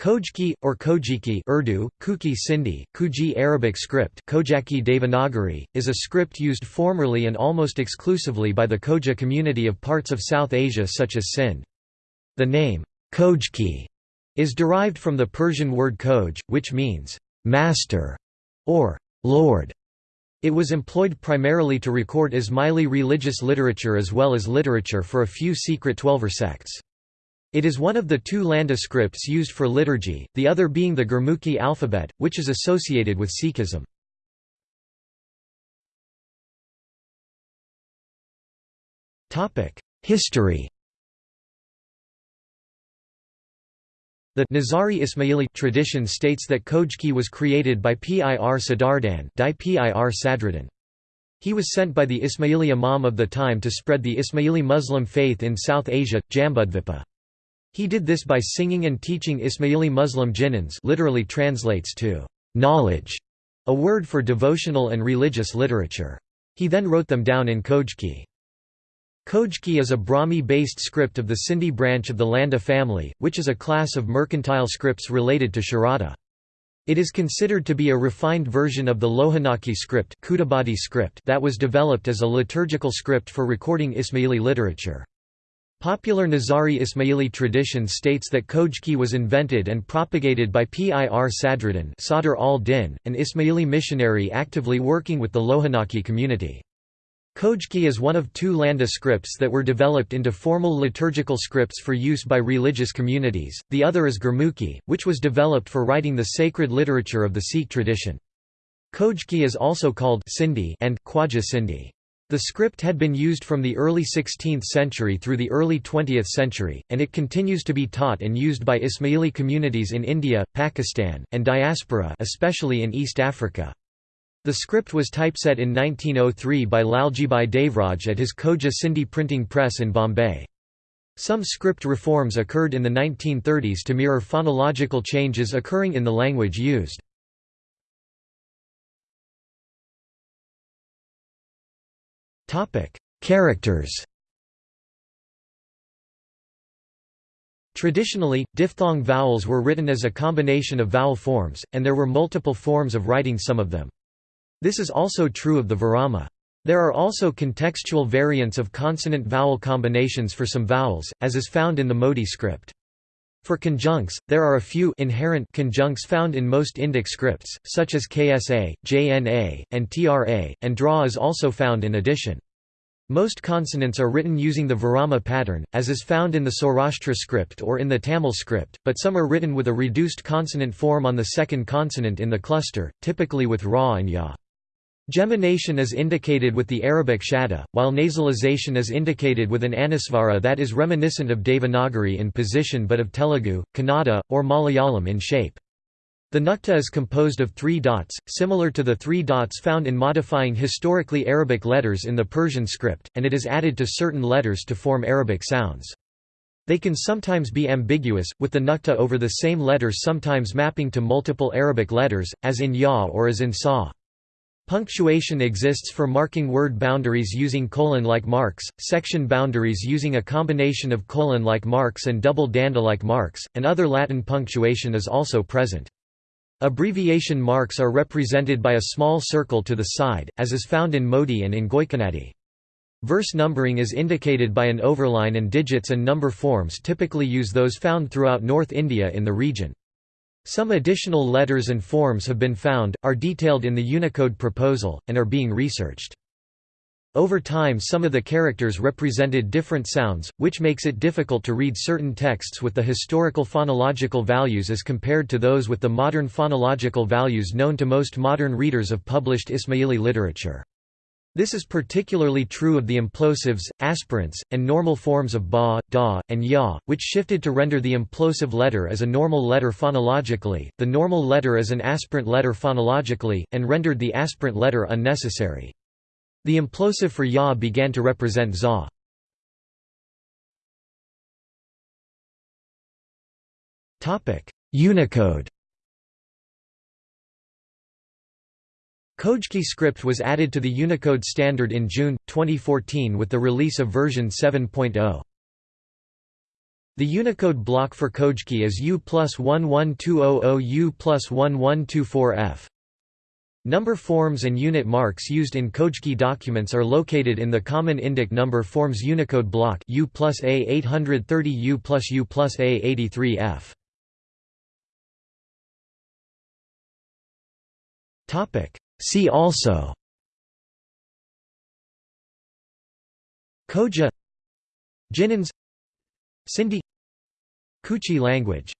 Khojki, or Kojiki Urdu, Kuki Sindhi, Kuji Arabic script Kojaki Devanagari, is a script used formerly and almost exclusively by the Khoja community of parts of South Asia such as Sindh. The name, Khojki, is derived from the Persian word koj, which means, master, or lord. It was employed primarily to record Ismaili religious literature as well as literature for a few secret Twelver sects. It is one of the two Landa scripts used for liturgy, the other being the Gurmukhi alphabet, which is associated with Sikhism. History The Nizari Ismaili tradition states that Khojki was created by Pir Sadruddin. He was sent by the Ismaili Imam of the time to spread the Ismaili Muslim faith in South Asia, Jambudvipa. He did this by singing and teaching Ismaili Muslim jinans literally translates to knowledge, a word for devotional and religious literature. He then wrote them down in Khojki. Khojki is a Brahmi-based script of the Sindhi branch of the Landa family, which is a class of mercantile scripts related to Sharada. It is considered to be a refined version of the Lohanaki script, script that was developed as a liturgical script for recording Ismaili literature. Popular Nizari Ismaili tradition states that Khojki was invented and propagated by Pir Sadruddin Sadr al-Din, an Ismaili missionary actively working with the Lohanaki community. Khojki is one of two Landa scripts that were developed into formal liturgical scripts for use by religious communities, the other is Gurmukhi, which was developed for writing the sacred literature of the Sikh tradition. Khojki is also called Sindhi and Khwaja Sindhi. The script had been used from the early 16th century through the early 20th century, and it continues to be taught and used by Ismaili communities in India, Pakistan, and diaspora especially in East Africa. The script was typeset in 1903 by Laljibai Devraj at his Khoja Sindhi printing press in Bombay. Some script reforms occurred in the 1930s to mirror phonological changes occurring in the language used. Topic: Characters. Traditionally, diphthong vowels were written as a combination of vowel forms, and there were multiple forms of writing some of them. This is also true of the Virama. There are also contextual variants of consonant-vowel combinations for some vowels, as is found in the Modi script. For conjuncts, there are a few inherent conjuncts found in most Indic scripts, such as KSA, JNA, and TRA, and DRA is also found in addition. Most consonants are written using the Virama pattern, as is found in the Saurashtra script or in the Tamil script, but some are written with a reduced consonant form on the second consonant in the cluster, typically with Ra and Ya. Gemination is indicated with the Arabic shadda, while nasalization is indicated with an anusvara that is reminiscent of Devanagari in position but of Telugu, Kannada, or Malayalam in shape. The nukta is composed of three dots, similar to the three dots found in modifying historically Arabic letters in the Persian script, and it is added to certain letters to form Arabic sounds. They can sometimes be ambiguous, with the nukta over the same letters sometimes mapping to multiple Arabic letters, as in ya or as in sa. Punctuation exists for marking word boundaries using colon-like marks, section boundaries using a combination of colon-like marks and double danda-like marks, and other Latin punctuation is also present. Abbreviation marks are represented by a small circle to the side, as is found in Modi and in Goykanadi. Verse numbering is indicated by an overline and digits and number forms typically use those found throughout North India in the region. Some additional letters and forms have been found, are detailed in the Unicode proposal, and are being researched. Over time some of the characters represented different sounds, which makes it difficult to read certain texts with the historical phonological values as compared to those with the modern phonological values known to most modern readers of published Ismaili literature. This is particularly true of the implosives, aspirants, and normal forms of ba, da, and ya, which shifted to render the implosive letter as a normal letter phonologically, the normal letter as an aspirant letter phonologically, and rendered the aspirant letter unnecessary. The implosive for ya began to represent za. Unicode Khojki script was added to the Unicode standard in June, 2014 with the release of version 7.0. The Unicode block for Khojki is U plus 11200 U plus 1124F. Number forms and unit marks used in Khojki documents are located in the Common Indic Number Forms Unicode block U plus A830 U plus U plus A83F. See also Khoja Jinans Sindhi Kutchi language